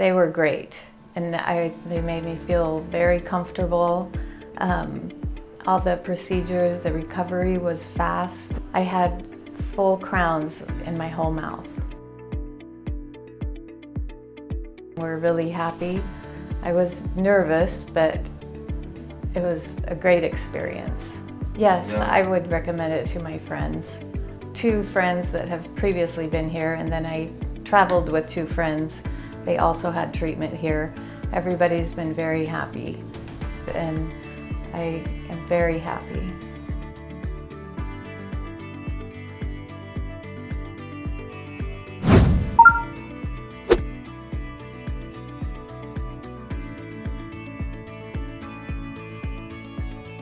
They were great and I, they made me feel very comfortable. Um, all the procedures, the recovery was fast. I had full crowns in my whole mouth. We're really happy. I was nervous, but it was a great experience. Yes, Yeah. I would recommend it to my friends. Two friends that have previously been here and then I traveled with two friends. They also had treatment here. Everybody's been very happy and I am very happy.